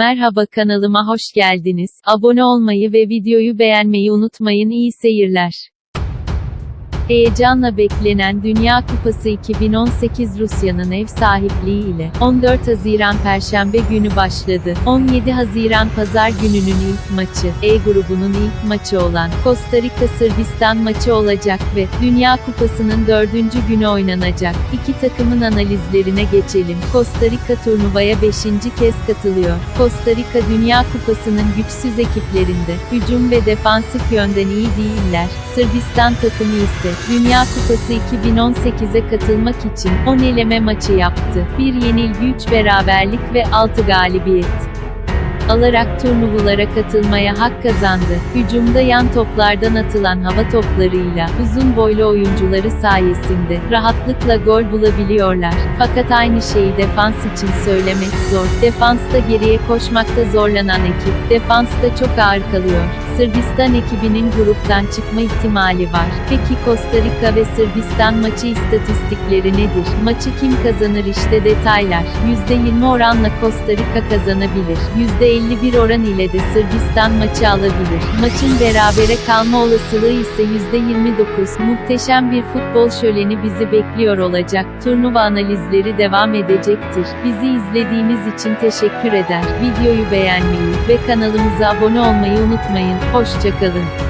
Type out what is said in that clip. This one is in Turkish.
Merhaba kanalıma hoş geldiniz. Abone olmayı ve videoyu beğenmeyi unutmayın. İyi seyirler. Heyecanla beklenen Dünya Kupası 2018 Rusya'nın ev sahipliği ile 14 Haziran Perşembe günü başladı. 17 Haziran Pazar gününün ilk maçı, E grubunun ilk maçı olan Costa Rica Sırbistan maçı olacak ve Dünya Kupası'nın dördüncü günü oynanacak. İki takımın analizlerine geçelim. Costa Rica turnuvaya 5. kez katılıyor. Costa Rica Dünya Kupası'nın güçsüz ekiplerinde, hücum ve defansif yönden iyi değiller. Sırbistan takımı ise Dünya Kupası 2018'e katılmak için 10 eleme maçı yaptı. Bir yenilgi 3 beraberlik ve 6 galibiyet alarak turnuvalara katılmaya hak kazandı. Hücumda yan toplardan atılan hava toplarıyla uzun boylu oyuncuları sayesinde rahatlıkla gol bulabiliyorlar. Fakat aynı şeyi defans için söylemek zor. Defansta geriye koşmakta zorlanan ekip, defansta çok ağır kalıyor. Sırbistan ekibinin gruptan çıkma ihtimali var. Peki Costa Rica ve Sırbistan maçı istatistikleri nedir? Maçı kim kazanır işte detaylar. %20 oranla Costa Rica kazanabilir. %51 oran ile de Sırbistan maçı alabilir. Maçın berabere kalma olasılığı ise %29. Muhteşem bir futbol şöleni bizi bekliyor olacak. Turnuva analizleri devam edecektir. Bizi izlediğiniz için teşekkür eder. Videoyu beğenmeyi ve kanalımıza abone olmayı unutmayın. Hoşçakalın.